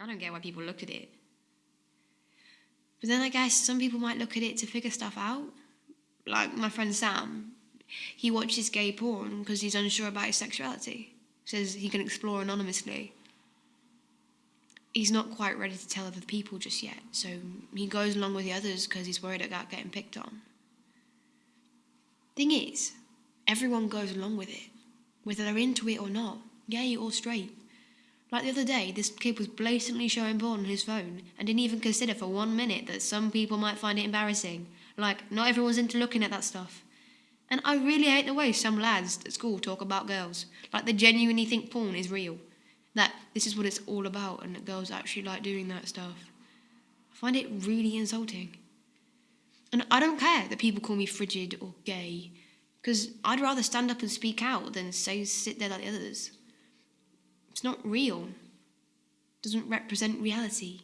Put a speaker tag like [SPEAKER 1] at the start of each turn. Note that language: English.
[SPEAKER 1] I don't get why people look at it. But then I guess some people might look at it to figure stuff out. Like my friend Sam, he watches gay porn because he's unsure about his sexuality. Says he can explore anonymously. He's not quite ready to tell other people just yet, so he goes along with the others because he's worried about getting picked on. Thing is, everyone goes along with it, whether they're into it or not, gay or straight. Like the other day, this kid was blatantly showing porn on his phone and didn't even consider for one minute that some people might find it embarrassing. Like, not everyone's into looking at that stuff. And I really hate the way some lads at school talk about girls. Like, they genuinely think porn is real. That this is what it's all about and that girls actually like doing that stuff. I find it really insulting. And I don't care that people call me frigid or gay, because I'd rather stand up and speak out than say sit there like the others. It's not real. It doesn't represent reality.